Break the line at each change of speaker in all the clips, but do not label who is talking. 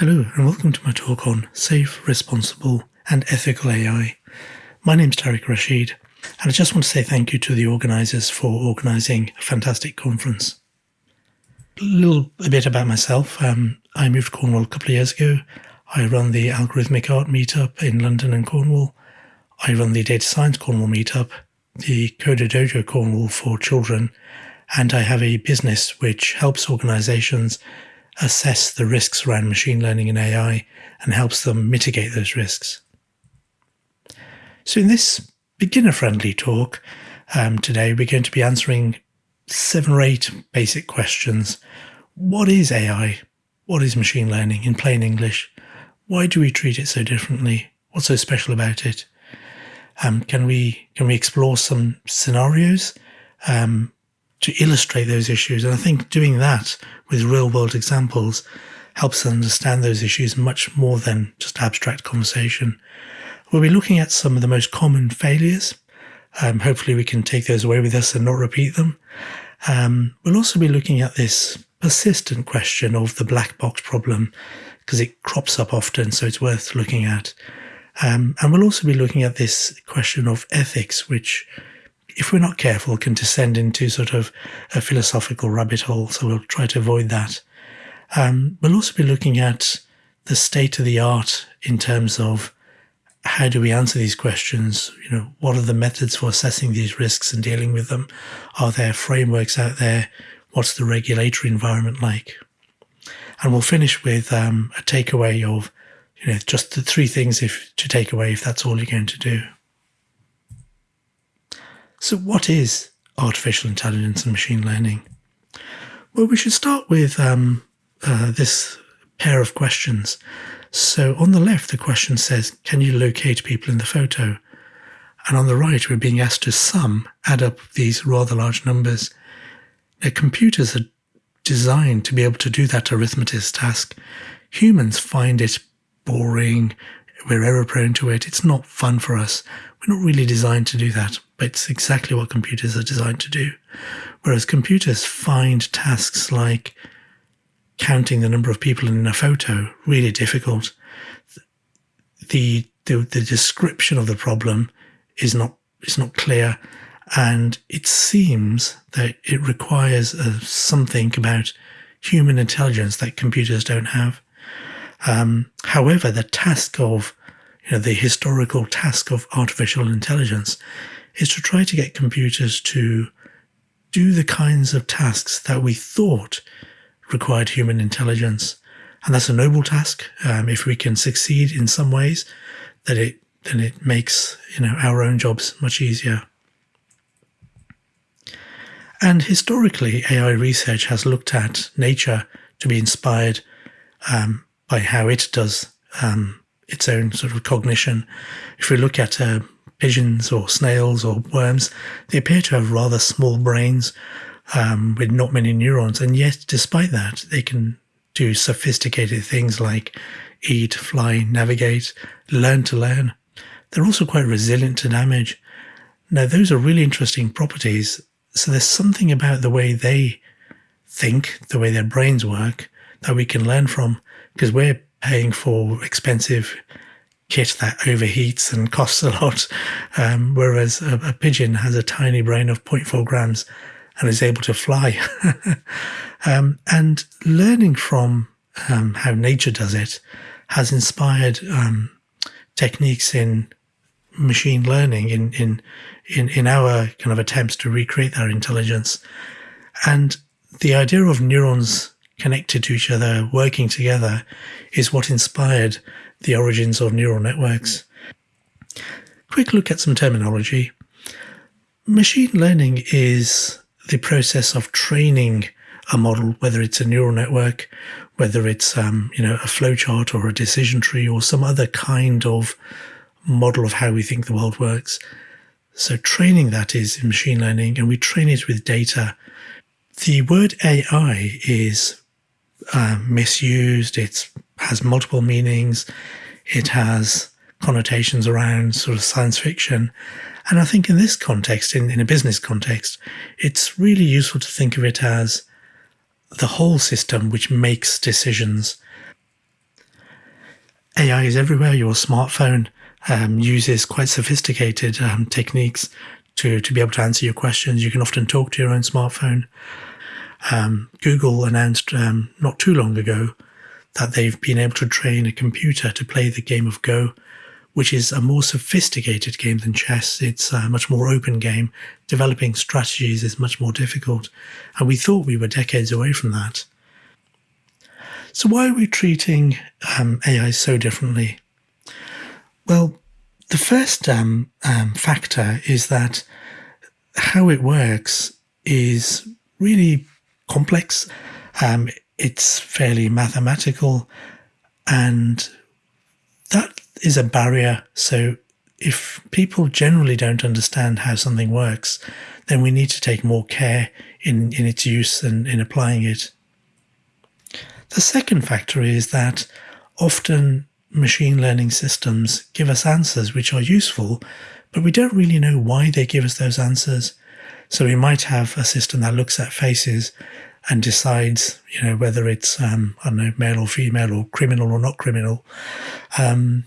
Hello and welcome to my talk on safe, responsible and ethical AI. My name is Tariq Rashid and I just want to say thank you to the organisers for organising a fantastic conference. A little a bit about myself. Um, I moved to Cornwall a couple of years ago. I run the Algorithmic Art Meetup in London and Cornwall. I run the Data Science Cornwall Meetup, the Coder Dojo Cornwall for children, and I have a business which helps organisations assess the risks around machine learning and AI and helps them mitigate those risks. So in this beginner-friendly talk um, today, we're going to be answering seven or eight basic questions. What is AI? What is machine learning in plain English? Why do we treat it so differently? What's so special about it? Um, can we can we explore some scenarios um, to illustrate those issues. And I think doing that with real world examples helps understand those issues much more than just abstract conversation. We'll be looking at some of the most common failures. Um, hopefully we can take those away with us and not repeat them. Um, we'll also be looking at this persistent question of the black box problem because it crops up often, so it's worth looking at. Um, and we'll also be looking at this question of ethics, which if we're not careful, can descend into sort of a philosophical rabbit hole. So we'll try to avoid that. Um, we'll also be looking at the state of the art in terms of how do we answer these questions? You know, what are the methods for assessing these risks and dealing with them? Are there frameworks out there? What's the regulatory environment like? And we'll finish with um, a takeaway of, you know, just the three things if to take away if that's all you're going to do. So what is artificial intelligence and machine learning? Well, we should start with um, uh, this pair of questions. So on the left, the question says, can you locate people in the photo? And on the right, we're being asked to sum, add up these rather large numbers. Now, computers are designed to be able to do that arithmetic task. Humans find it boring, we're error prone to it, it's not fun for us. We're not really designed to do that, it's exactly what computers are designed to do. Whereas computers find tasks like counting the number of people in a photo really difficult. The, the, the description of the problem is not is not clear, and it seems that it requires uh, something about human intelligence that computers don't have. Um, however, the task of you know, the historical task of artificial intelligence is to try to get computers to do the kinds of tasks that we thought required human intelligence. And that's a noble task. Um, if we can succeed in some ways, that it then it makes you know our own jobs much easier. And historically, AI research has looked at nature to be inspired um, by how it does um, its own sort of cognition. If we look at uh, pigeons or snails or worms, they appear to have rather small brains um, with not many neurons. And yet, despite that, they can do sophisticated things like eat, fly, navigate, learn to learn. They're also quite resilient to damage. Now, those are really interesting properties. So there's something about the way they think, the way their brains work, that we can learn from because we're paying for expensive kit that overheats and costs a lot, um, whereas a, a, pigeon has a tiny brain of 0.4 grams and is able to fly. um, and learning from um, how nature does it has inspired um, techniques in machine learning in, in in in our kind of attempts to recreate that intelligence. And the idea of neurons connected to each other, working together, is what inspired the origins of neural networks. Quick look at some terminology. Machine learning is the process of training a model, whether it's a neural network, whether it's um, you know a flowchart or a decision tree or some other kind of model of how we think the world works. So training that is in machine learning, and we train it with data. The word AI is uh, misused. It has multiple meanings. It has connotations around sort of science fiction. And I think in this context, in, in a business context, it's really useful to think of it as the whole system which makes decisions. AI is everywhere. Your smartphone um, uses quite sophisticated um, techniques to, to be able to answer your questions. You can often talk to your own smartphone. Um, Google announced um, not too long ago that they've been able to train a computer to play the game of Go, which is a more sophisticated game than chess. It's a much more open game. Developing strategies is much more difficult. And we thought we were decades away from that. So why are we treating um, AI so differently? Well, the first um, um, factor is that how it works is really complex. Um, it's fairly mathematical, and that is a barrier. So if people generally don't understand how something works, then we need to take more care in, in its use and in applying it. The second factor is that often machine learning systems give us answers which are useful, but we don't really know why they give us those answers. So we might have a system that looks at faces and decides, you know, whether it's, um, I don't know, male or female or criminal or not criminal. Um,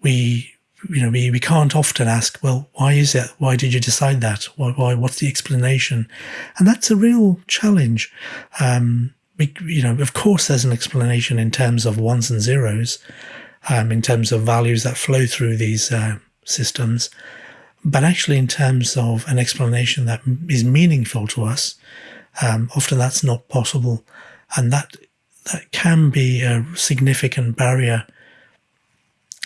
we, you know, we, we can't often ask, well, why is it? Why did you decide that? Why, why what's the explanation? And that's a real challenge. Um, we, you know, of course, there's an explanation in terms of ones and zeros, um, in terms of values that flow through these uh, systems, but actually, in terms of an explanation that is meaningful to us, um, often that's not possible, and that that can be a significant barrier.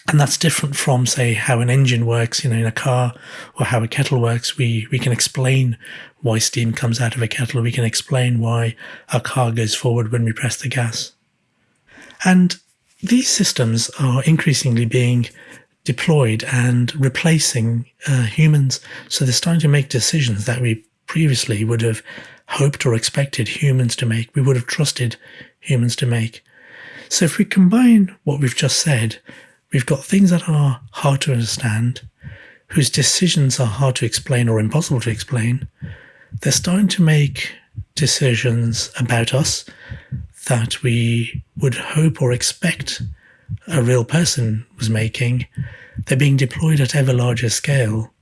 And that's different from say how an engine works you know in a car or how a kettle works. We we can explain why steam comes out of a kettle. We can explain why a car goes forward when we press the gas. And these systems are increasingly being deployed and replacing uh, humans. So they're starting to make decisions that we previously would have hoped or expected humans to make we would have trusted humans to make so if we combine what we've just said We've got things that are hard to understand, whose decisions are hard to explain or impossible to explain. They're starting to make decisions about us that we would hope or expect a real person was making. They're being deployed at ever larger scale,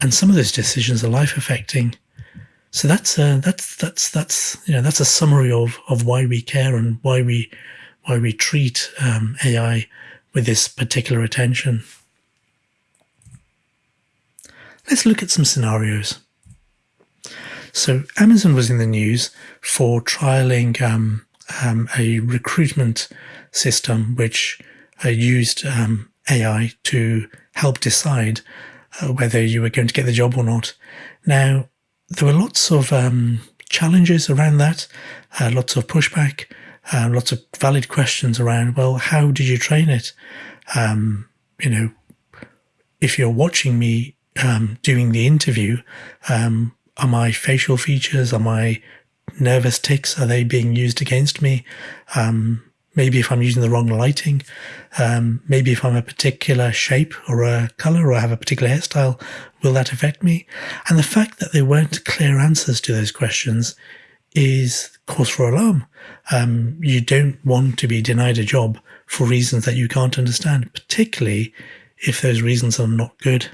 and some of those decisions are life affecting. So that's a, that's that's that's you know that's a summary of of why we care and why we why we treat um, AI with this particular attention. Let's look at some scenarios. So Amazon was in the news for trialing um, um, a recruitment system which uh, used um, AI to help decide uh, whether you were going to get the job or not. Now, there were lots of um, challenges around that, uh, lots of pushback um, lots of valid questions around, well, how did you train it? Um, you know, if you're watching me um, doing the interview, um, are my facial features, are my nervous tics, are they being used against me? Um, maybe if I'm using the wrong lighting, um, maybe if I'm a particular shape or a color or I have a particular hairstyle, will that affect me? And the fact that there weren't clear answers to those questions is cause for alarm. Um, you don't want to be denied a job for reasons that you can't understand, particularly if those reasons are not good.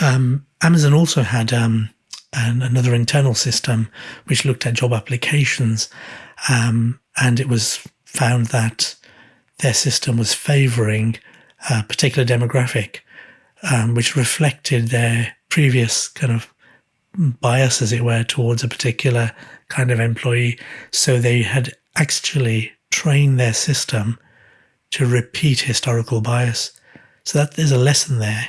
Um, Amazon also had um, an, another internal system which looked at job applications, um, and it was found that their system was favoring a particular demographic, um, which reflected their previous kind of bias, as it were, towards a particular kind of employee. So they had actually trained their system to repeat historical bias. So that there's a lesson there.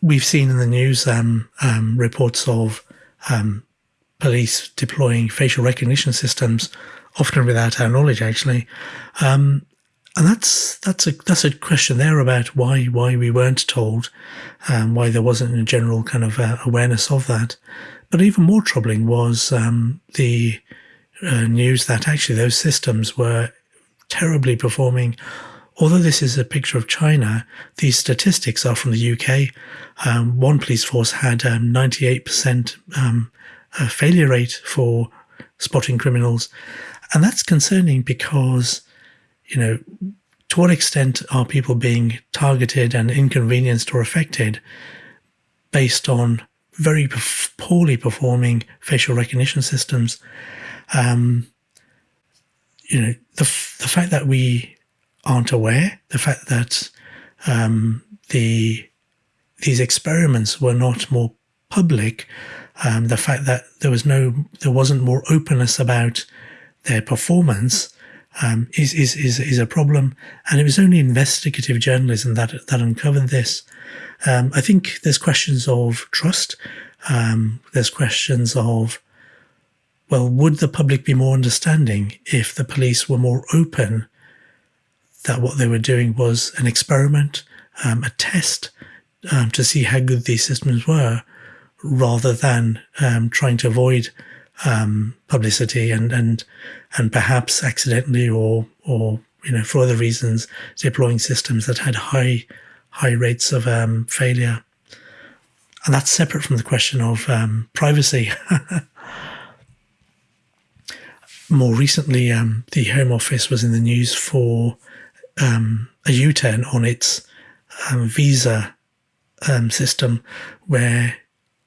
We've seen in the news um, um, reports of um, police deploying facial recognition systems, often without our knowledge, actually, um, and that's that's a that's a question there about why why we weren't told, um, why there wasn't a general kind of uh, awareness of that. But even more troubling was um, the uh, news that actually those systems were terribly performing. Although this is a picture of China, these statistics are from the UK. Um, one police force had 98% um failure rate for spotting criminals, And that's concerning because, you know, to what extent are people being targeted and inconvenienced or affected based on very poorly performing facial recognition systems? Um, you know, the, the fact that we aren't aware, the fact that um, the these experiments were not more public, um, the fact that there was no, there wasn't more openness about their performance um, is, is, is, is a problem. And it was only investigative journalism that, that uncovered this. Um, I think there's questions of trust. Um, there's questions of, well, would the public be more understanding if the police were more open that what they were doing was an experiment, um, a test um, to see how good these systems were, rather than um, trying to avoid um, publicity and and and perhaps accidentally or or you know for other reasons deploying systems that had high high rates of um, failure. And that's separate from the question of um, privacy. More recently, um, the Home Office was in the news for um, a U-turn on its visa system, where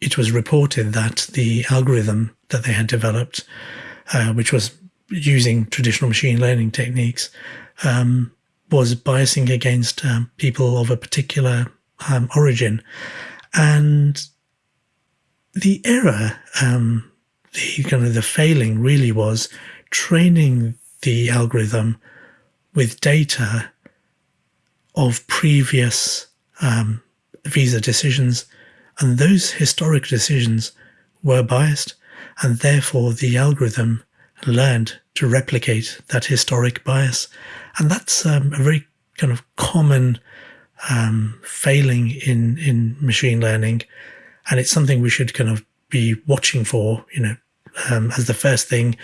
it was reported that the algorithm that they had developed, uh, which was using traditional machine learning techniques, um, was biasing against um, people of a particular um, origin. And the error, um, the kind of the failing really was training the algorithm with data of previous um, visa decisions, and those historic decisions were biased, and therefore the algorithm learned to replicate that historic bias. And that's um, a very kind of common um, failing in, in machine learning. And it's something we should kind of be watching for, you know, um, as the first thing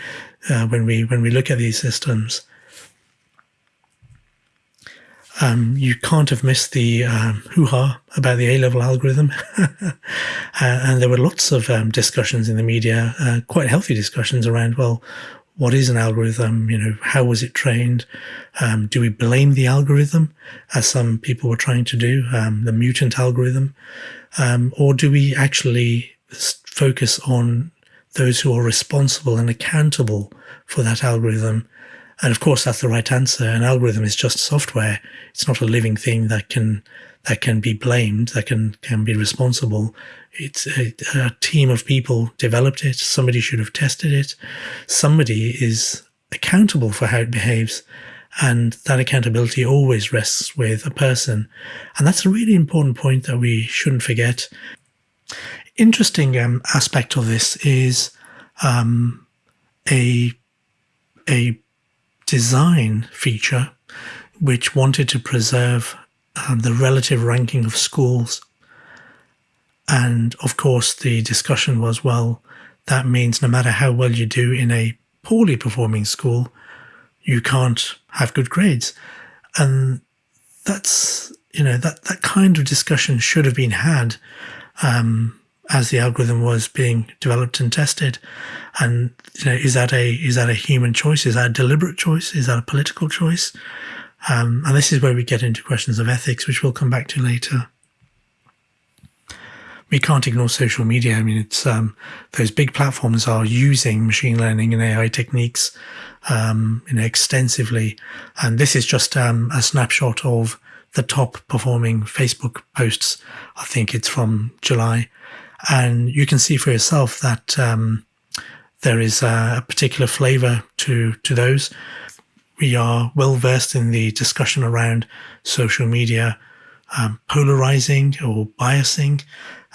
uh, when we when we look at these systems. Um, you can't have missed the um, hoo-ha about the A-level algorithm. uh, and there were lots of um, discussions in the media, uh, quite healthy discussions around, well, what is an algorithm? You know, how was it trained? Um, do we blame the algorithm, as some people were trying to do, um, the mutant algorithm? Um, or do we actually focus on those who are responsible and accountable for that algorithm and of course, that's the right answer. An algorithm is just software. It's not a living thing that can that can be blamed, that can can be responsible. It's a, a team of people developed it. Somebody should have tested it. Somebody is accountable for how it behaves. And that accountability always rests with a person. And that's a really important point that we shouldn't forget. Interesting um, aspect of this is um, a a design feature which wanted to preserve um, the relative ranking of schools. And of course, the discussion was well, that means no matter how well you do in a poorly performing school, you can't have good grades. And that's, you know, that, that kind of discussion should have been had um, as the algorithm was being developed and tested. And you know, is that a is that a human choice? Is that a deliberate choice? Is that a political choice? Um, and this is where we get into questions of ethics, which we'll come back to later. We can't ignore social media. I mean, it's um, those big platforms are using machine learning and AI techniques, um, you know, extensively. And this is just um, a snapshot of the top performing Facebook posts. I think it's from July, and you can see for yourself that um, there is a particular flavor to to those. We are well versed in the discussion around social media um, polarizing or biasing,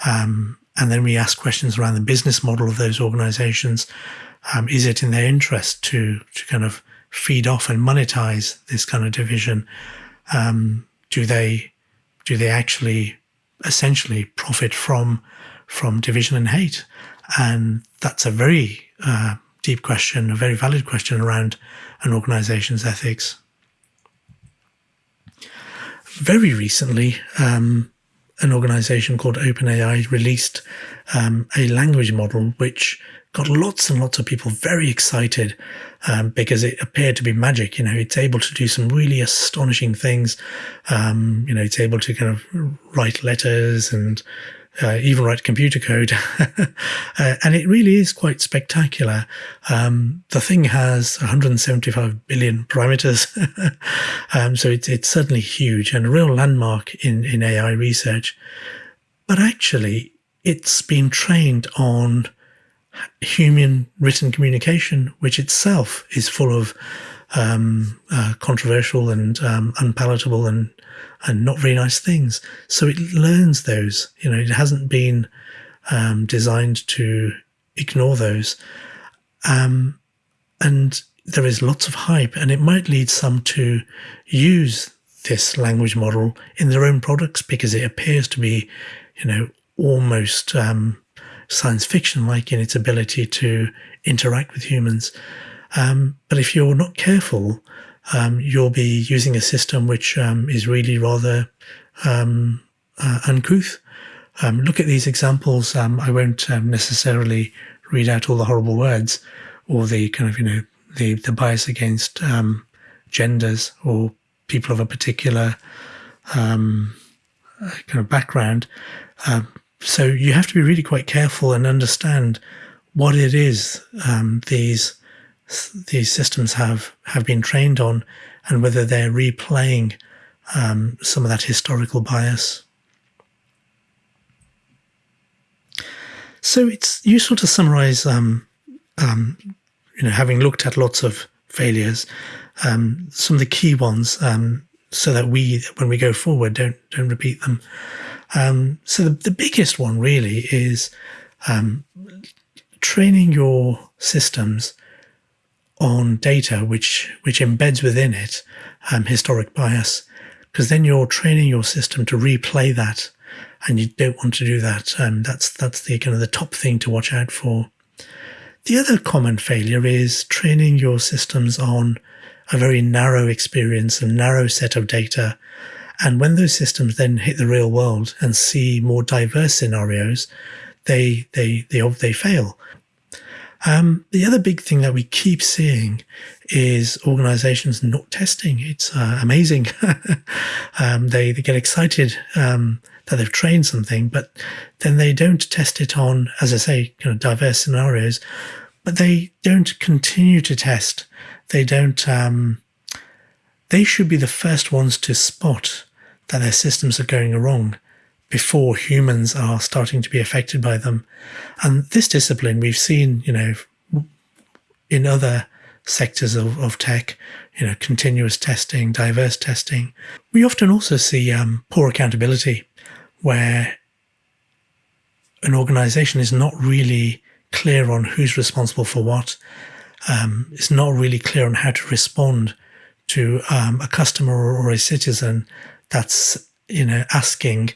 um, and then we ask questions around the business model of those organizations. Um, is it in their interest to to kind of feed off and monetize this kind of division? Um, do they do they actually essentially profit from from division and hate? And that's a very uh, deep question, a very valid question around an organization's ethics. Very recently, um, an organization called OpenAI released um, a language model which got lots and lots of people very excited um, because it appeared to be magic. You know, it's able to do some really astonishing things. Um, you know, it's able to kind of write letters and uh, even write computer code. uh, and it really is quite spectacular. Um, the thing has 175 billion parameters. um, so it's, it's certainly huge and a real landmark in, in AI research. But actually, it's been trained on human written communication, which itself is full of um, uh, controversial and um, unpalatable and and not very nice things. So it learns those. You know, it hasn't been um, designed to ignore those. Um, and there is lots of hype, and it might lead some to use this language model in their own products because it appears to be, you know, almost um, science fiction like in its ability to interact with humans. Um, but if you're not careful, um, you'll be using a system which um, is really rather um, uh, uncouth. Um, look at these examples. Um, I won't necessarily read out all the horrible words or the kind of, you know, the, the bias against genders or people of a particular kind of background. so you have to be really quite careful and understand what it is these these systems have have been trained on, and whether they're replaying um, some of that historical bias. So it's useful to summarize, um, um, you know, having looked at lots of failures, um, some of the key ones, um, so that we, when we go forward, don't don't repeat them. Um, so the, the biggest one really is training your systems on data which which embeds within it um, historic bias, because then you're training your system to replay that, and you don't want to do that. Um, that's that's the kind of the top thing to watch out for. The other common failure is training your systems on a very narrow experience, a narrow set of data. And when those systems then hit the real world and see more diverse scenarios, they they they they fail. Um, the other big thing that we keep seeing is organizations not testing. It's uh, amazing. um, they, they get excited um, that they've trained something, but then they don't test it on, as I say, you know, diverse scenarios, but they don't continue to test. They don't, um, they should be the first ones to spot that their systems are going wrong before humans are starting to be affected by them. And this discipline we've seen, you know, in other sectors of, of tech, you know, continuous testing, diverse testing. We often also see um, poor accountability where an organization is not really clear on who's responsible for what. Um, it's not really clear on how to respond to um, a customer or a citizen that's, you know, asking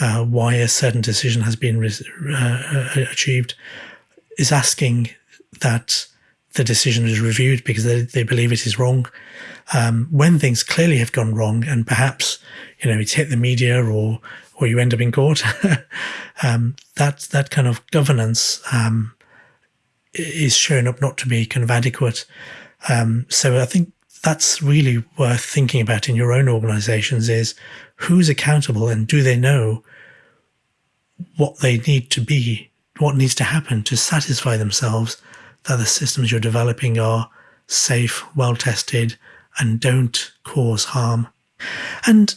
uh, why a certain decision has been uh, uh, achieved is asking that the decision is reviewed because they, they believe it is wrong. Um, when things clearly have gone wrong and perhaps, you know, it's hit the media or, or you end up in court, um, that, that kind of governance um, is shown up not to be kind of adequate. Um, so I think that's really worth thinking about in your own organizations is who's accountable and do they know what they need to be, what needs to happen to satisfy themselves that the systems you're developing are safe, well tested, and don't cause harm. And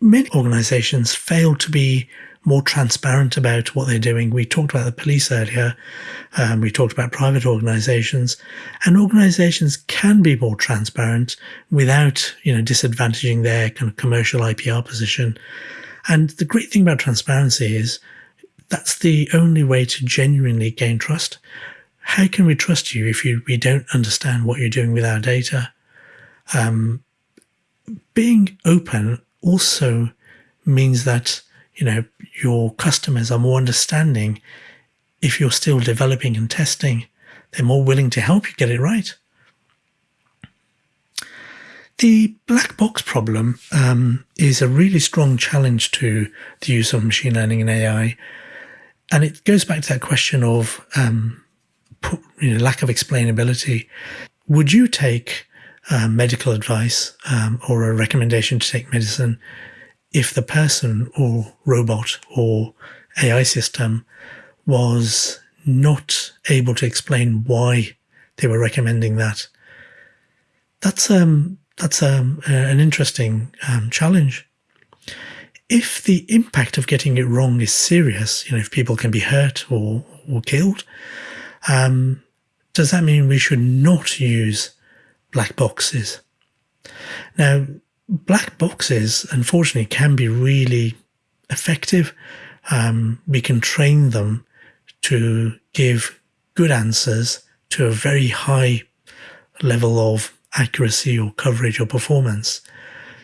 many organizations fail to be more transparent about what they're doing. We talked about the police earlier. Um, we talked about private organizations, and organizations can be more transparent without, you know, disadvantaging their kind of commercial IPR position. And the great thing about transparency is that's the only way to genuinely gain trust. How can we trust you if you, we don't understand what you're doing with our data? Um, being open also means that you know your customers are more understanding if you're still developing and testing they're more willing to help you get it right the black box problem um, is a really strong challenge to the use of machine learning and AI. And it goes back to that question of um, you know, lack of explainability. Would you take uh, medical advice um, or a recommendation to take medicine if the person or robot or AI system was not able to explain why they were recommending that? That's um, that's um, an interesting um, challenge. If the impact of getting it wrong is serious, you know, if people can be hurt or, or killed, um, does that mean we should not use black boxes? Now, black boxes, unfortunately, can be really effective. Um, we can train them to give good answers to a very high level of accuracy or coverage or performance.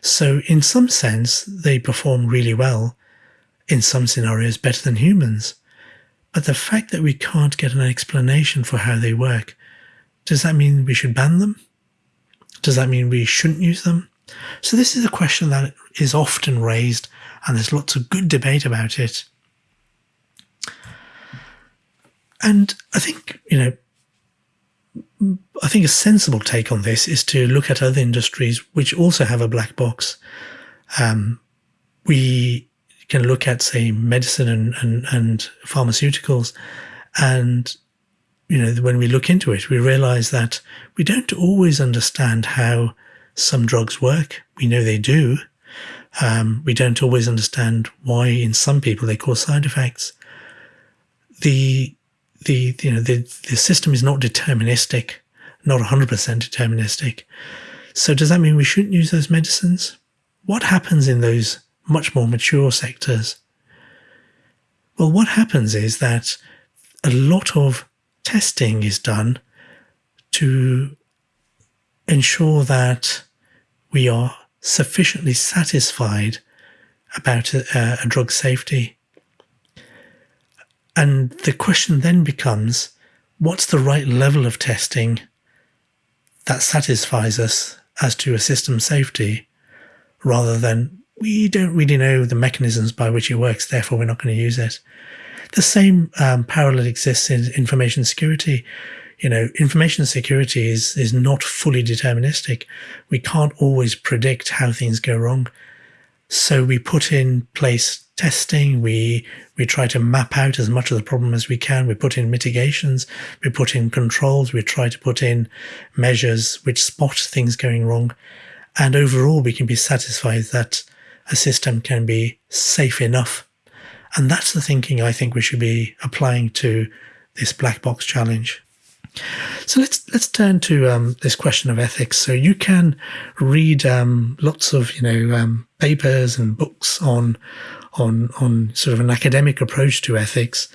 So, in some sense, they perform really well, in some scenarios, better than humans. But the fact that we can't get an explanation for how they work, does that mean we should ban them? Does that mean we shouldn't use them? So, this is a question that is often raised, and there's lots of good debate about it. And I think, you know, I think a sensible take on this is to look at other industries which also have a black box. Um, we can look at, say, medicine and, and, and pharmaceuticals, and you know, when we look into it, we realize that we don't always understand how some drugs work. We know they do. Um, we don't always understand why, in some people, they cause side effects. The the you know the the system is not deterministic, not 100% deterministic. So does that mean we shouldn't use those medicines? What happens in those much more mature sectors? Well, what happens is that a lot of testing is done to ensure that we are sufficiently satisfied about a, a drug safety. And the question then becomes what's the right level of testing that satisfies us as to a system safety rather than we don't really know the mechanisms by which it works, therefore we're not going to use it. The same um, parallel exists in information security. You know, information security is, is not fully deterministic. We can't always predict how things go wrong. So we put in place testing. We we try to map out as much of the problem as we can. We put in mitigations. We put in controls. We try to put in measures which spot things going wrong. And overall, we can be satisfied that a system can be safe enough. And that's the thinking I think we should be applying to this black box challenge. So let's let's turn to um, this question of ethics. So you can read um, lots of you know um, papers and books on on on sort of an academic approach to ethics,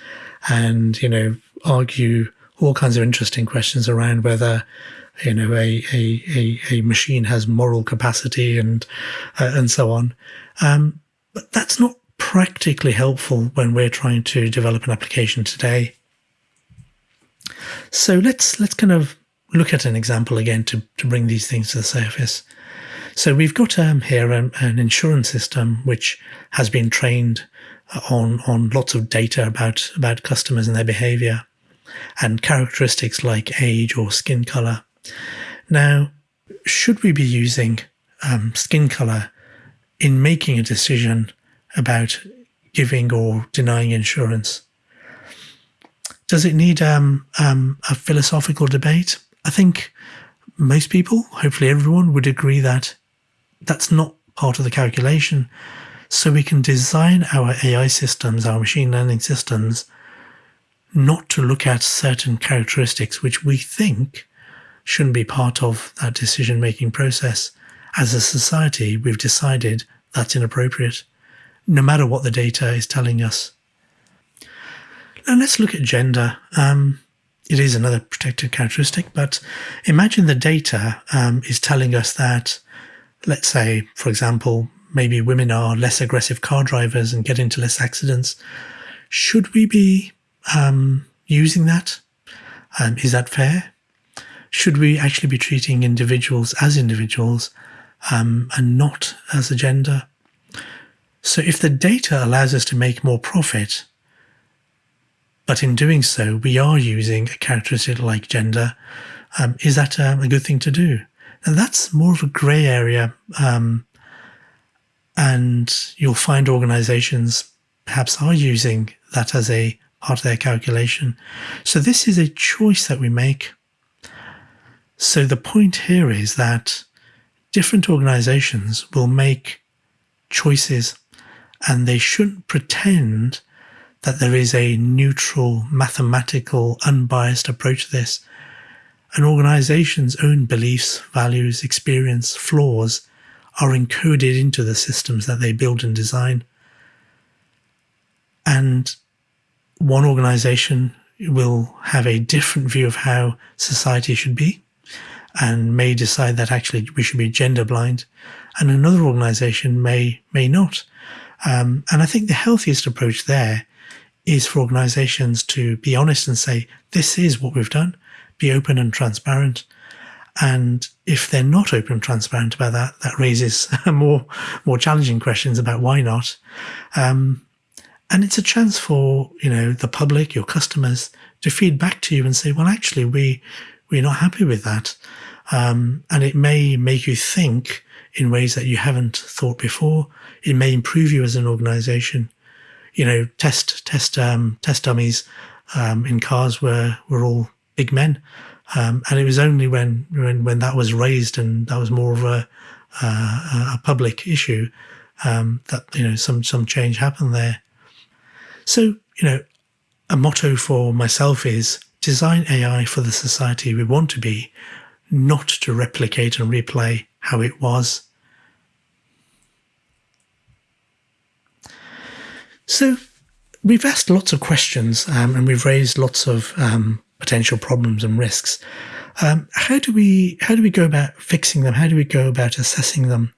and you know argue all kinds of interesting questions around whether you know a a a, a machine has moral capacity and uh, and so on. Um, but that's not practically helpful when we're trying to develop an application today. So let's let's kind of look at an example again to, to bring these things to the surface. So we've got um, here an, an, insurance system which has been trained on on lots of data about about customers and their behavior and characteristics like age or skin color. Now, should we be using um, skin color in making a decision about giving or denying insurance? Does it need um, um, a philosophical debate? I think most people, hopefully everyone, would agree that that's not part of the calculation. So we can design our AI systems, our machine learning systems, not to look at certain characteristics which we think shouldn't be part of that decision making process. As a society, we've decided that's inappropriate, no matter what the data is telling us. Now let's look at gender. Um, it is another protected characteristic, but imagine the data um, is telling us that let's say, for example, maybe women are less aggressive car drivers and get into less accidents. Should we be um, using that? Um, is that fair? Should we actually be treating individuals as individuals um, and not as a gender? So if the data allows us to make more profit, but in doing so, we are using a characteristic like gender. Um, is that um, a good thing to do? And that's more of a grey area. Um, and you'll find organizations perhaps are using that as a part of their calculation. So this is a choice that we make. So the point here is that different organizations will make choices and they shouldn't pretend that there is a neutral, mathematical, unbiased approach to this. An organization's own beliefs, values, experience, flaws are encoded into the systems that they build and design. And one organization will have a different view of how society should be and may decide that actually we should be gender blind and another organization may may not um, and i think the healthiest approach there is for organizations to be honest and say this is what we've done be open and transparent and if they're not open and transparent about that, that raises more more challenging questions about why not. Um, and it's a chance for you know the public, your customers, to feed back to you and say, well, actually, we we're not happy with that, um, and it may make you think in ways that you haven't thought before. It may improve you as an organization. You know, test test um, test dummies um, in cars were were all big men. Um, and it was only when, when when that was raised and that was more of a uh, a public issue um, that you know some some change happened there. So you know, a motto for myself is design AI for the society we want to be, not to replicate and replay how it was. So we've asked lots of questions um, and we've raised lots of um, potential problems and risks. Um, how do we how do we go about fixing them? How do we go about assessing them?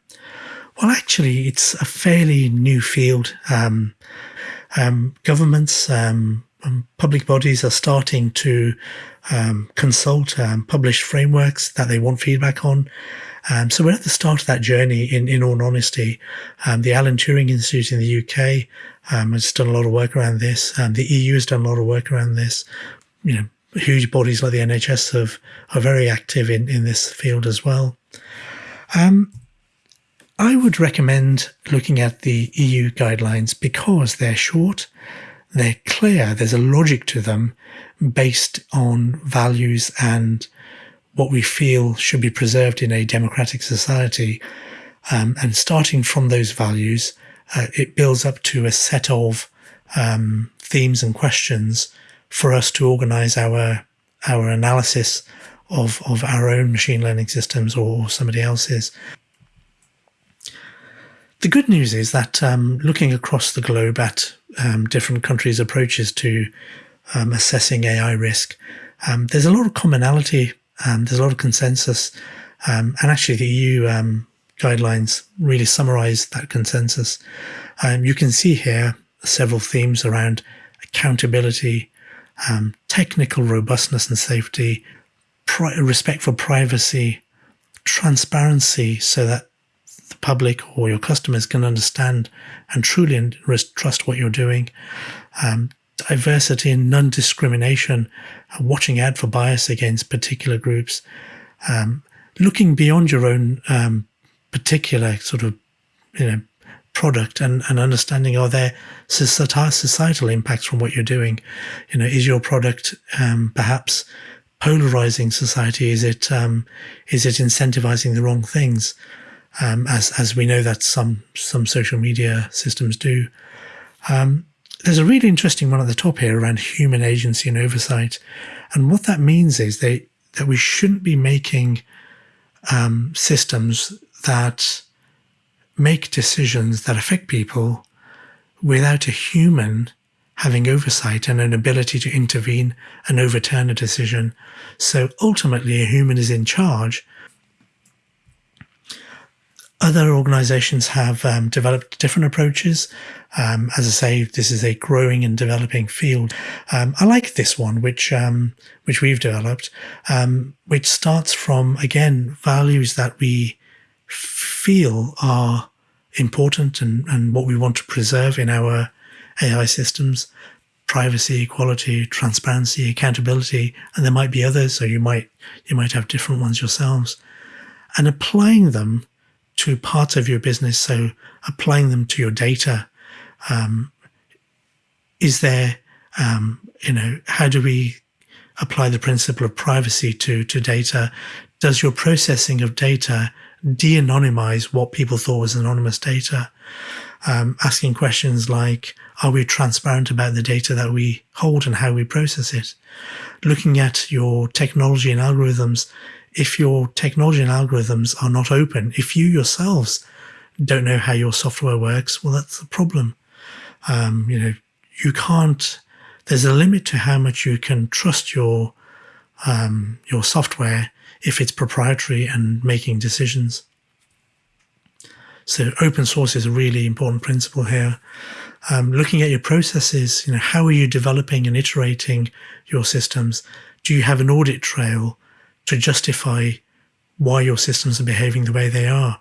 Well, actually, it's a fairly new field. Um, um, governments, um, public bodies are starting to um, consult, publish frameworks that they want feedback on. Um, so we're at the start of that journey. In in all honesty, um, the Alan Turing Institute in the UK um, has done a lot of work around this. the EU has done a lot of work around this. You know, huge bodies like the NHS have, are very active in, in this field as well. Um, I would recommend looking at the EU guidelines because they're short, they're clear, there's a logic to them based on values and what we feel should be preserved in a democratic society. Um, and starting from those values, uh, it builds up to a set of um, themes and questions for us to organize our our analysis of of our own machine learning systems or somebody else's. The good news is that um, looking across the globe at um, different countries' approaches to um, assessing AI risk, um, there's a lot of commonality. Um, there's a lot of consensus, um, and actually the EU guidelines really summarize that consensus. you can see here several themes around accountability, um, technical robustness and safety, respect for privacy, transparency, so that the public or your customers can understand and truly trust what you're doing, um, diversity and non-discrimination, uh, watching out for bias against particular groups, um, looking beyond your own um, particular sort of you know product and, and understanding are there societal impacts from what you're doing? You know is your product um, perhaps polarizing society? Is it um, is it incentivizing the wrong things? Um, as as we know that some some social media systems do. Um, there's a really interesting one at the top here around human agency and oversight and what that means is they that we shouldn't be making um, systems that make decisions that affect people without a human having oversight and an ability to intervene and overturn a decision. So ultimately, a human is in charge. Other organizations have um, developed different approaches. Um, as I say, this is a growing and developing field. Um, I like this one, which um, which we've developed, um, which starts from again values that we feel are important and, and what we want to preserve in our AI systems, privacy, equality, transparency, accountability, and there might be others. So you might you might have different ones yourselves, and applying them to parts of your business. So applying them to your data. Um, is there, um, you know, how do we apply the principle of privacy to to data? Does your processing of data de-anonymize what people thought was anonymous data? Um, asking questions like, are we transparent about the data that we hold and how we process it? Looking at your technology and algorithms, if your technology and algorithms are not open, if you yourselves don't know how your software works, well, that's the problem. Um, you know, you can't. There's a limit to how much you can trust your um, your software if it's proprietary and making decisions. So open source is a really important principle here. Um, looking at your processes, you know, how are you developing and iterating your systems? Do you have an audit trail to justify why your systems are behaving the way they are?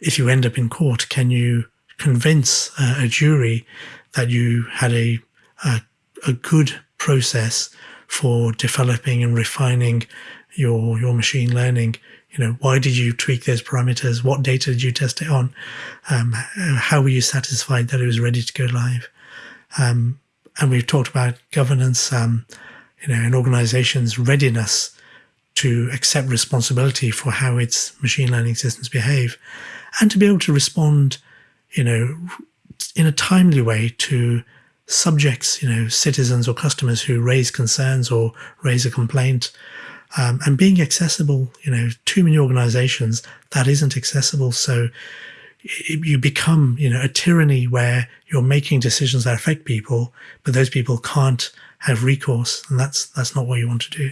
If you end up in court, can you convince uh, a jury that you had a, a, a good process for developing and refining your your machine learning. You know why did you tweak those parameters? What data did you test it on? Um, how were you satisfied that it was ready to go live? Um, and we've talked about governance um, you know an organization's readiness to accept responsibility for how its machine learning systems behave and to be able to respond you know in a timely way to subjects you know citizens or customers who raise concerns or raise a complaint um, and being accessible, you know, too many organizations that isn't accessible. So you become, you know, a tyranny where you're making decisions that affect people, but those people can't have recourse, and that's that's not what you want to do.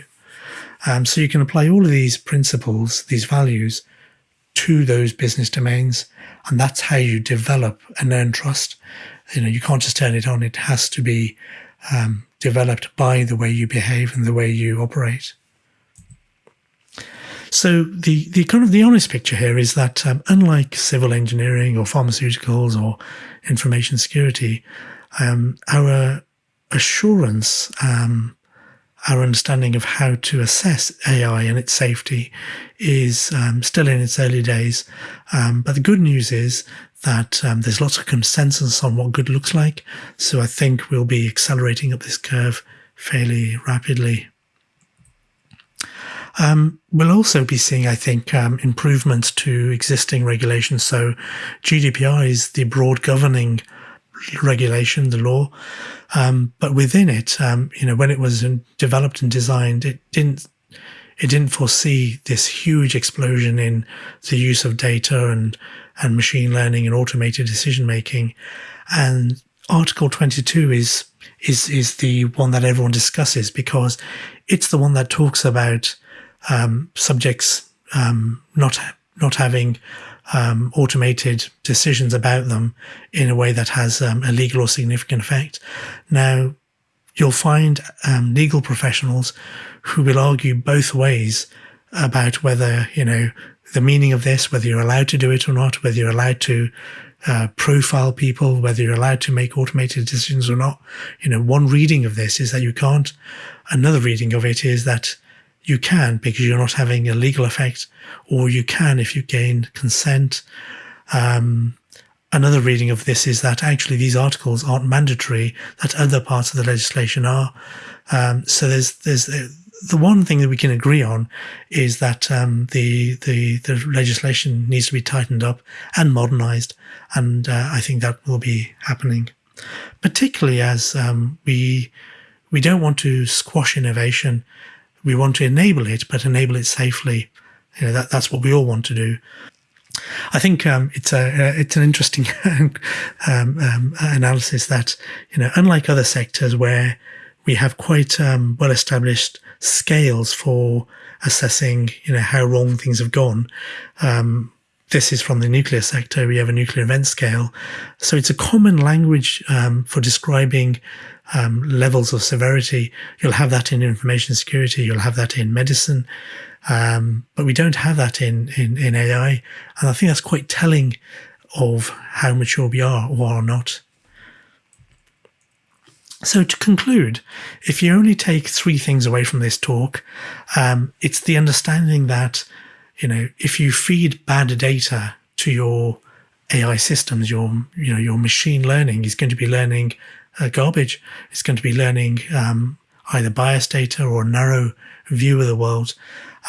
Um, so you can apply all of these principles, these values, to those business domains, and that's how you develop and earn trust. You know, you can't just turn it on; it has to be um, developed by the way you behave and the way you operate. So the the kind of the honest picture here is that um, unlike civil engineering or pharmaceuticals or information security, um, our assurance, um, our understanding of how to assess AI and its safety is um, still in its early days. Um, but the good news is that um, there's lots of consensus on what good looks like. So I think we'll be accelerating up this curve fairly rapidly. Um, we'll also be seeing, I think, um, improvements to existing regulations. So GDPR is the broad governing regulation, the law. Um, but within it, um, you know, when it was developed and designed, it didn't it didn't foresee this huge explosion in the use of data and and machine learning and automated decision making. And Article 22 is is is the one that everyone discusses because it's the one that talks about um, subjects um, not not having um, automated decisions about them in a way that has um, a legal or significant effect. Now, you'll find um, legal professionals who will argue both ways about whether you know the meaning of this, whether you're allowed to do it or not, whether you're allowed to uh, profile people, whether you're allowed to make automated decisions or not. You know, one reading of this is that you can't. Another reading of it is that you can because you're not having a legal effect, or you can if you gain consent. Um, another reading of this is that actually these articles aren't mandatory; that other parts of the legislation are. Um, so there's there's the one thing that we can agree on is that um, the, the the legislation needs to be tightened up and modernized, and uh, I think that will be happening, particularly as um, we we don't want to squash innovation we want to enable it, but enable it safely. You know, that, that's what we all want to do. I think um, it's a uh, it's an interesting um, um, analysis that you know, unlike other sectors where we have quite um, well established scales for assessing, you know, how wrong things have gone. Um, this is from the nuclear sector. We have a nuclear event scale, so it's a common language um, for describing um, levels of severity. You'll have that in information security. You'll have that in medicine. Um, but we don't have that in, in, in AI. And I think that's quite telling of how mature we are or are not. So to conclude, if you only take three things away from this talk, um, it's the understanding that, you know, if you feed bad data to your AI systems, your, you know, your machine learning is going to be learning uh, garbage. It's going to be learning um, either biased data or narrow view of the world.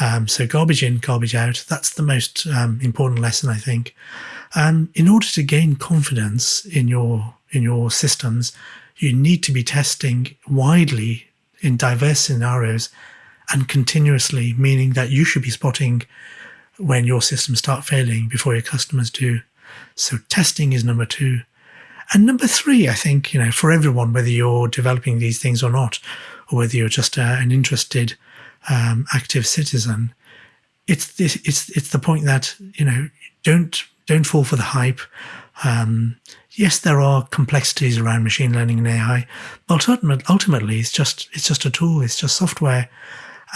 Um, so garbage in, garbage out. That's the most um, important lesson, I think. And in order to gain confidence in your in your systems, you need to be testing widely in diverse scenarios and continuously, meaning that you should be spotting when your systems start failing before your customers do. So testing is number two. And number three, I think, you know, for everyone, whether you're developing these things or not, or whether you're just uh, an interested, um, active citizen, it's this, it's it's the point that you know don't don't fall for the hype. Um, yes, there are complexities around machine learning and AI, but ultimately, it's just it's just a tool. It's just software,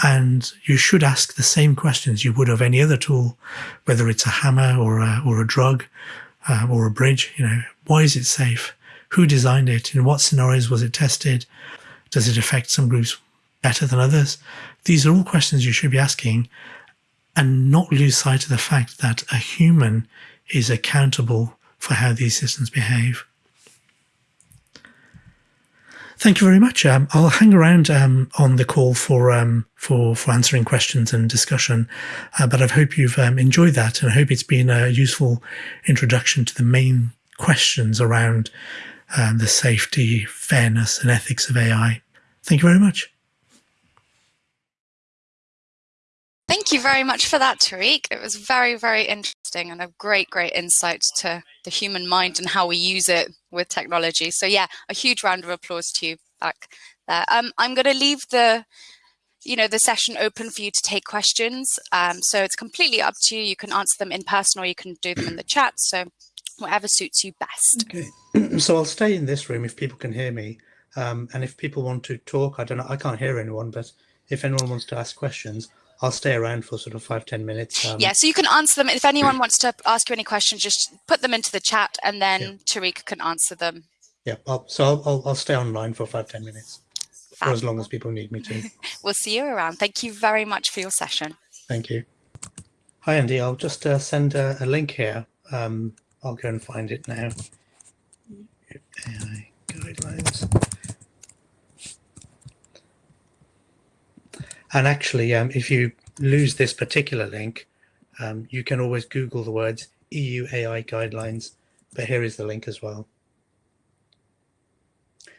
and you should ask the same questions you would of any other tool, whether it's a hammer or a, or a drug uh, or a bridge. You know, why is it safe? Who designed it? In what scenarios was it tested? Does it affect some groups better than others? These are all questions you should be asking, and not lose sight of the fact that a human is accountable for how these systems behave. Thank you very much. Um, I'll hang around um, on the call for um, for for answering questions and discussion, uh, but I hope you've um, enjoyed that, and I hope it's been a useful introduction to the main questions around um, the safety, fairness, and ethics of AI. Thank you very much.
Thank you very much for that, Tariq. It was very, very interesting and a great, great insight to the human mind and how we use it with technology. So yeah, a huge round of applause to you back there. Um, I'm going to leave the you know, the session open for you to take questions. Um, so it's completely up to you. You can answer them in person or you can do them in the chat. So whatever suits you best.
Okay. so I'll stay in this room if people can hear me. Um, and if people want to talk, I don't know, I can't hear anyone, but if anyone wants to ask questions, I'll stay around for sort of five ten minutes.
Um, yeah, so you can answer them. If anyone wants to ask you any questions, just put them into the chat and then yeah. Tariq can answer them.
Yeah, I'll, so I'll, I'll, I'll, stay online for five ten minutes, Fab. for as long as people need me to.
we'll see you around. Thank you very much for your session.
Thank you. Hi, Andy. I'll just uh, send a, a, link here. Um, I'll go and find it now. AI guidelines. And actually, um, if you lose this particular link, um, you can always Google the words EU AI guidelines, but here is the link as well.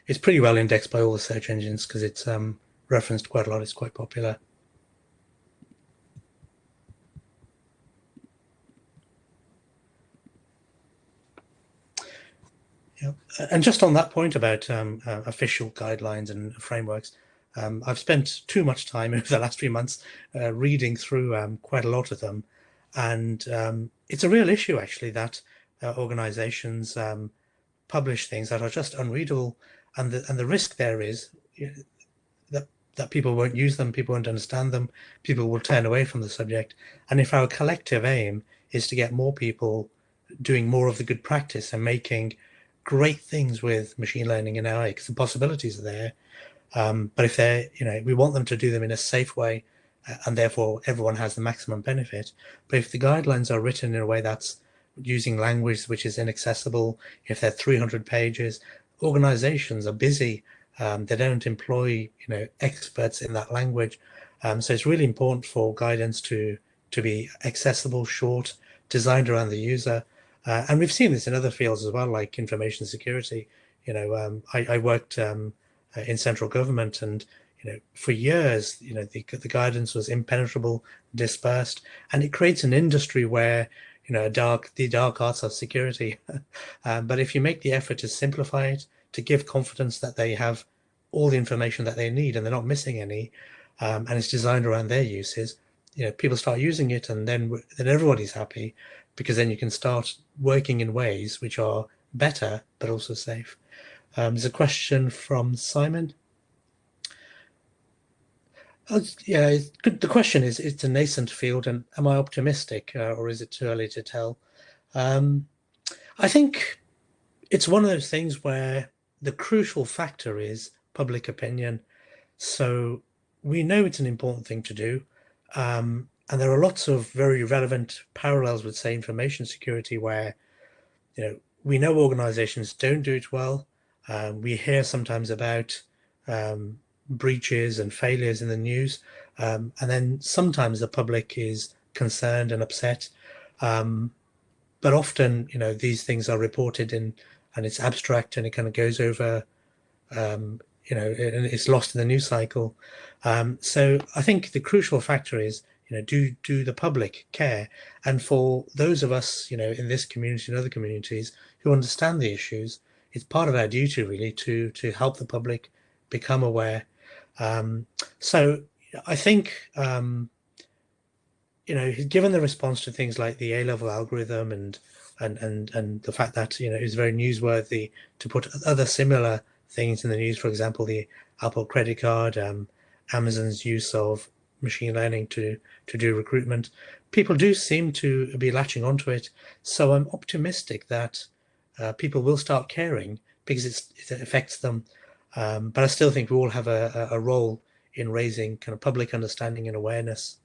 It's pretty well indexed by all the search engines because it's um, referenced quite a lot. It's quite popular. Yeah. And just on that point about um, uh, official guidelines and frameworks, um, I've spent too much time over the last few months uh, reading through um, quite a lot of them. And um, it's a real issue, actually, that uh, organizations um, publish things that are just unreadable. And the, and the risk there is that, that people won't use them, people won't understand them, people will turn away from the subject. And if our collective aim is to get more people doing more of the good practice and making great things with machine learning and AI, because the possibilities are there, um, but if they're, you know, we want them to do them in a safe way uh, and therefore everyone has the maximum benefit. But if the guidelines are written in a way that's using language which is inaccessible, if they're 300 pages, organizations are busy. Um, they don't employ, you know, experts in that language. Um, so it's really important for guidance to, to be accessible, short, designed around the user. Uh, and we've seen this in other fields as well, like information security. You know, um, I, I, worked um, uh, in central government. And, you know, for years, you know, the, the guidance was impenetrable, dispersed, and it creates an industry where, you know, dark, the dark arts of security. um, but if you make the effort to simplify it, to give confidence that they have all the information that they need and they're not missing any, um, and it's designed around their uses, you know, people start using it and then, then everybody's happy because then you can start working in ways which are better, but also safe. Um, there's a question from Simon. Uh, yeah, the question is, it's a nascent field and am I optimistic uh, or is it too early to tell? Um, I think it's one of those things where the crucial factor is public opinion. So we know it's an important thing to do. Um, and there are lots of very relevant parallels with, say, information security, where you know we know organizations don't do it well. Um, we hear sometimes about um, breaches and failures in the news, um, and then sometimes the public is concerned and upset. Um, but often, you know, these things are reported in, and it's abstract, and it kind of goes over, um, you know, and it's lost in the news cycle. Um, so I think the crucial factor is you know do do the public care? And for those of us you know in this community and other communities who understand the issues it's part of our duty really to to help the public become aware. Um, so i think um, you know given the response to things like the a-level algorithm and and and and the fact that you know it's very newsworthy to put other similar things in the news for example the apple credit card um, amazon's use of machine learning to to do recruitment. People do seem to be latching onto it, so I'm optimistic that uh, people will start caring because it affects them. Um, but I still think we all have a, a role in raising kind of public understanding and awareness.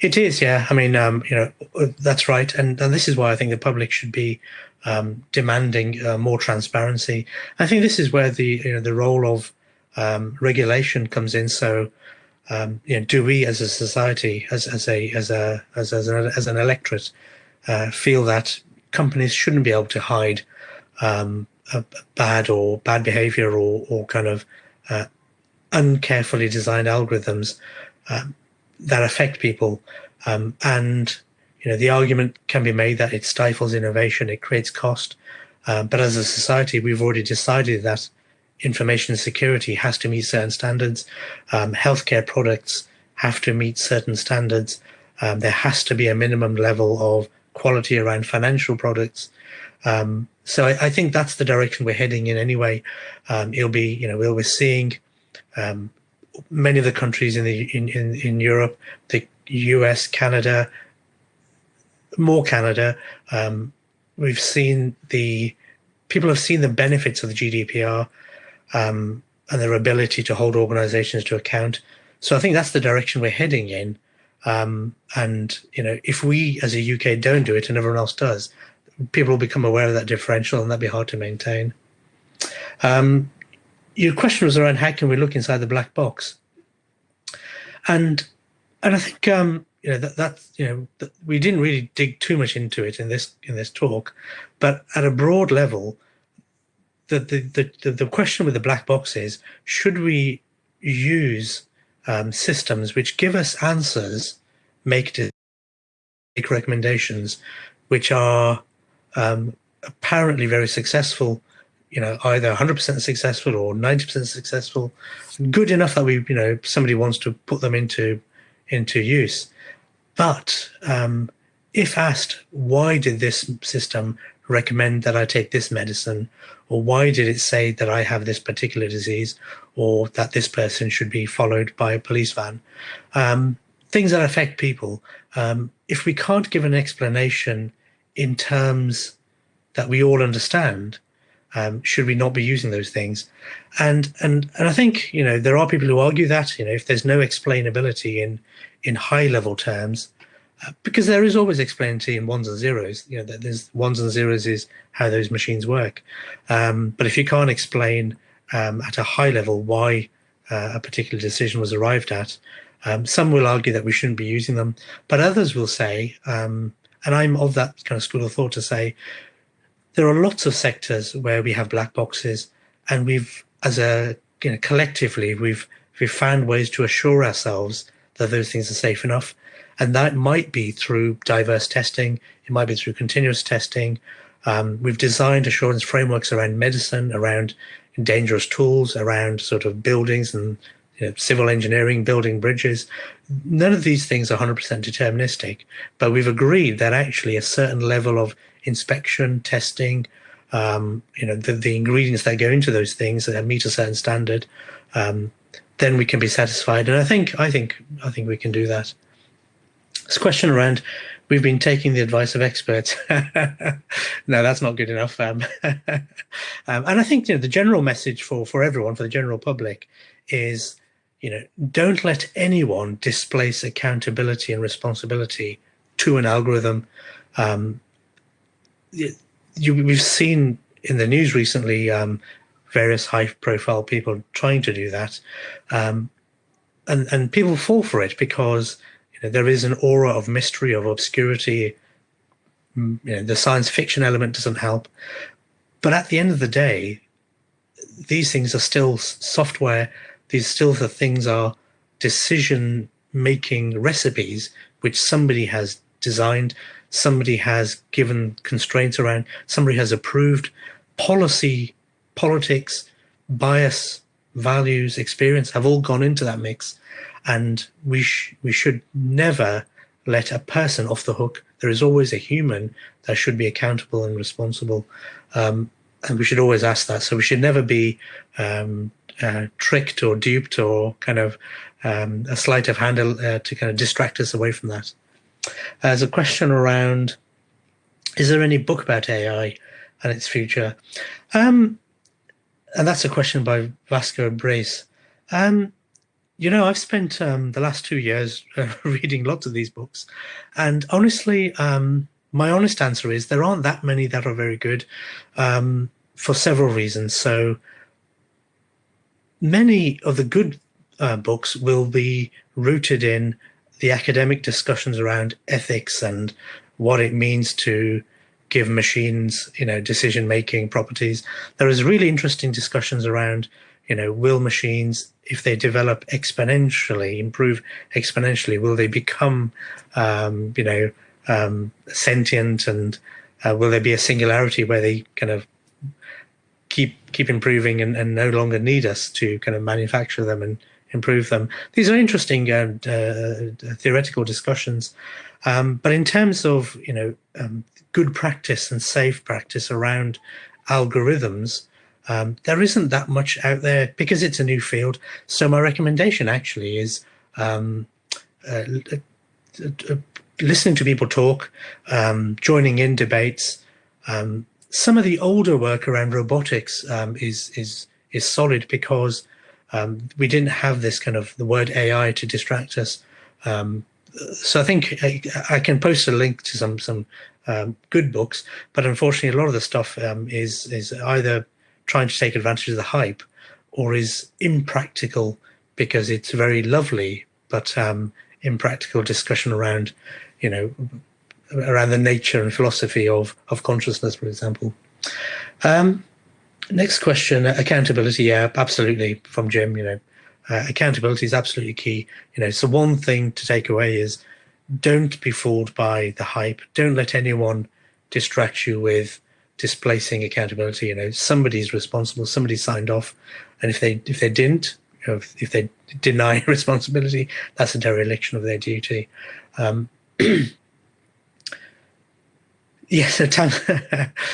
It is, yeah. I mean, um, you know, that's right, and and this is why I think the public should be um, demanding uh, more transparency. I think this is where the you know the role of um, regulation comes in. So, um, you know, do we as a society, as as a as a as as an, as an electorate, uh, feel that companies shouldn't be able to hide um, bad or bad behavior or or kind of uh, uncarefully designed algorithms um, that affect people, um, and you know the argument can be made that it stifles innovation, it creates cost. Uh, but as a society, we've already decided that information security has to meet certain standards. Um, healthcare products have to meet certain standards. Um, there has to be a minimum level of quality around financial products. Um, so I, I, think that's the direction we're heading in anyway. Um, it'll be, you know, we're seeing um, many of the countries in the in, in, in Europe, the US, Canada, more Canada. Um, we've seen the people have seen the benefits of the GDPR um, and their ability to hold organizations to account. So I think that's the direction we're heading in. Um, and, you know, if we as a UK don't do it and everyone else does, people will become aware of that differential and that'd be hard to maintain. Um, your question was around how can we look inside the black box? And and I think um, you know that that you know that we didn't really dig too much into it in this in this talk, but at a broad level, the, the, the, the question with the black box is, should we use um, systems which give us answers, make, make recommendations, which are um, apparently very successful, you know, either 100% successful or 90% successful, good enough that we, you know, somebody wants to put them into into use. But um, if asked, why did this system recommend that I take this medicine? Or why did it say that I have this particular disease or that this person should be followed by a police van? Um, things that affect people. Um, if we can't give an explanation in terms that we all understand, um, should we not be using those things? And and and I think you know there are people who argue that you know if there's no explainability in in high level terms, because there is always explainability in ones and zeros. You know, there's ones and zeros is how those machines work. Um, but if you can't explain um, at a high level why uh, a particular decision was arrived at, um, some will argue that we shouldn't be using them, but others will say, um, and I'm of that kind of school of thought to say, there are lots of sectors where we have black boxes, and we've, as a you know, collectively, we've we've found ways to assure ourselves that those things are safe enough and that might be through diverse testing. It might be through continuous testing. Um, we've designed assurance frameworks around medicine, around dangerous tools, around sort of buildings and you know, civil engineering, building bridges. None of these things are 100% deterministic, but we've agreed that actually a certain level of inspection, testing, um, you know, the, the, ingredients that go into those things that meet a certain standard, um, then we can be satisfied. And I think, I think, I think we can do that. This question around we've been taking the advice of experts. no, that's not good enough. Um, um, and I think you know the general message for for everyone, for the general public, is you know don't let anyone displace accountability and responsibility to an algorithm. Um, you, we've seen in the news recently um, various high-profile people trying to do that, um, and and people fall for it because you know, there is an aura of mystery, of obscurity. Mm, you know, the science fiction element doesn't help. But at the end of the day, these things are still software. These still the things are decision making recipes which somebody has designed, somebody has given constraints around, somebody has approved. Policy, politics, bias, values, experience have all gone into that mix and we sh we should never let a person off the hook. There is always a human that should be accountable and responsible, um, and we should always ask that. So we should never be um, uh, tricked or duped or kind of um, a sleight of hand uh, to kind of distract us away from that. There's a question around: Is there any book about AI and its future? Um, and that's a question by Vasco Brace. Um, you know, I've spent um, the last two years uh, reading lots of these books, and honestly, um, my honest answer is there aren't that many that are very good um, for several reasons. So many of the good uh, books will be rooted in the academic discussions around ethics and what it means to give machines, you know, decision-making properties. There is really interesting discussions around you know, will machines, if they develop exponentially, improve exponentially, will they become, um, you know, um, sentient and uh, will there be a singularity where they kind of keep keep improving and, and no longer need us to kind of manufacture them and improve them? These are interesting uh, uh, theoretical discussions. Um, but in terms of, you know, um, good practice and safe practice around algorithms, um, there isn't that much out there because it's a new field. So my recommendation actually is um, uh, uh, uh, listening to people talk, um, joining in debates. Um, some of the older work around robotics um, is is is solid because um, we didn't have this kind of the word AI to distract us. so I think I, I, can post a link to some some good books, but unfortunately, a lot of the stuff is is either trying to take advantage of the hype or is impractical because it's very lovely, but um, impractical discussion around, you know, around the nature and philosophy of, of consciousness, for example. Um, next question, accountability. Yeah, absolutely. From Jim, you know, uh, accountability is absolutely key. You know, so one thing to take away is don't be fooled by the hype. Don't let anyone distract you with displacing accountability. You know, somebody's responsible, somebody signed off, and if they if they didn't, you know, if, if, they deny responsibility, that's a dereliction of their duty. Um, yes, Tam,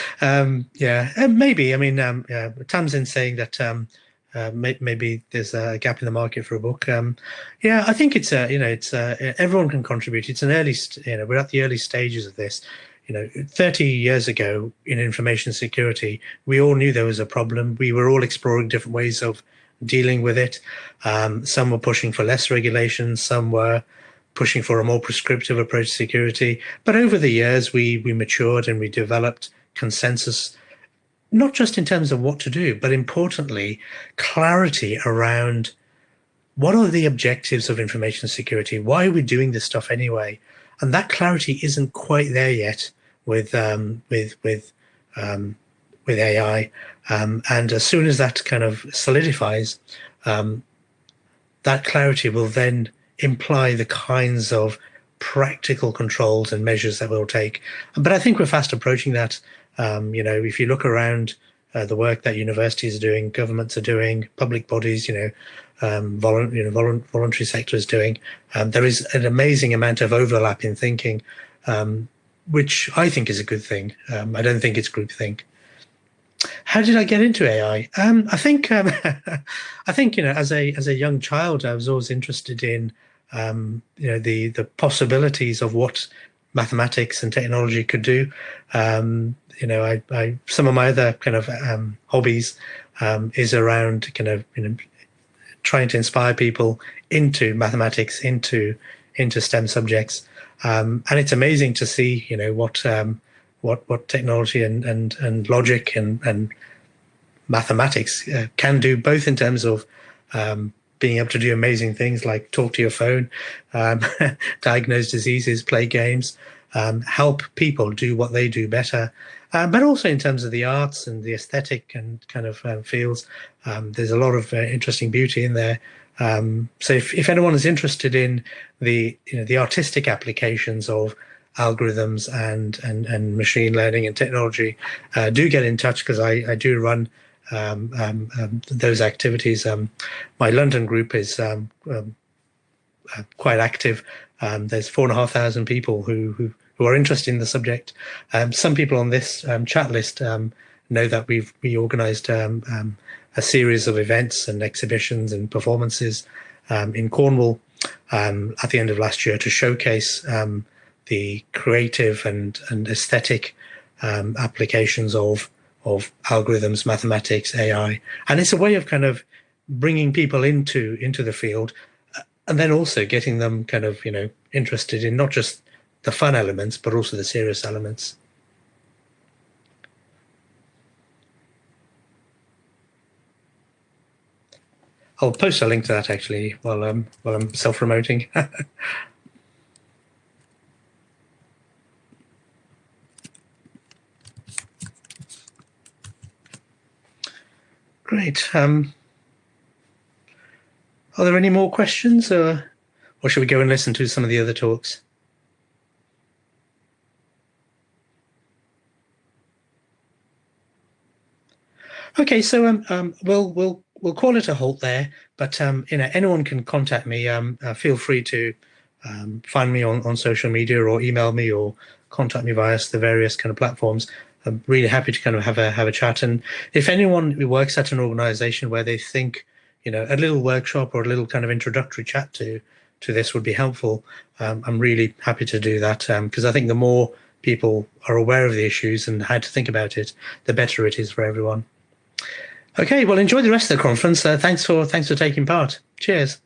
um, yeah, uh, maybe. I mean, um, yeah, Tamsin saying that um, uh, may, maybe there's a gap in the market for a book. Um, yeah, I think it's a you know it's a, everyone can contribute. It's an early you know we're at the early stages of this you know, 30 years ago in information security, we all knew there was a problem. We were all exploring different ways of dealing with it. Um, some were pushing for less regulation, some were pushing for a more prescriptive approach to security. But over the years, we we matured and we developed consensus, not just in terms of what to do, but importantly, clarity around what are the objectives of information security? Why are we doing this stuff anyway? And that clarity isn't quite there yet with um, with with um, with AI. Um, and as soon as that kind of solidifies, um, that clarity will then imply the kinds of practical controls and measures that we'll take. But I think we're fast approaching that. Um, you know, if you look around uh, the work that universities are doing, governments are doing, public bodies, you know, um, volu you know, volu voluntary sector is doing. Um, there is an amazing amount of overlap in thinking, um, which I think is a good thing. Um, I don't think it's groupthink. How did I get into AI? Um, I think um, I think you know, as a as a young child, I was always interested in you know the the possibilities of what mathematics and technology could do. You know, I, I, some of my other kind of hobbies um, is around kind of you know trying to inspire people into mathematics, into into STEM subjects, um, and it's amazing to see you know what um, what what technology and and and logic and and mathematics uh, can do, both in terms of um, being able to do amazing things like talk to your phone, um, diagnose diseases, play games, um, help people do what they do better, um, but also in terms of the arts and the aesthetic and kind of um, fields. Um, there's a lot of uh, interesting beauty in there. Um, so if, if anyone is interested in the you know the artistic applications of algorithms and and, and machine learning and technology, uh, do get in touch because I, I do run um, um, um, those activities. Um, my London group is um, um, uh, quite active. there's four and a half thousand people who, who, who are interested in the subject. Um, some people on this um, chat list um, know that we've we organised a series of events and exhibitions and performances in Cornwall at the end of last year to showcase the creative and, and aesthetic applications of of algorithms, mathematics, AI, and it's a way of kind of bringing people into into the field, uh, and then also getting them kind of you know interested in not just the fun elements but also the serious elements. I'll post a link to that actually while um while I'm self promoting. Great. Um, are there any more questions or, or should we go and listen to some of the other talks? Okay, so um, um, we'll we'll we'll call it a halt there. But um, you know, anyone can contact me. Um, uh, feel free to um, find me on on social media or email me or contact me via the various kind of platforms. I'm really happy to kind of have a have a chat. And if anyone works at an organization where they think, you know, a little workshop or a little kind of introductory chat to to this would be helpful, um, I'm really happy to do that because um, I think the more people are aware of the issues and how to think about it, the better it is for everyone. Okay, well, enjoy the rest of the conference. Uh, thanks for thanks for taking part. Cheers.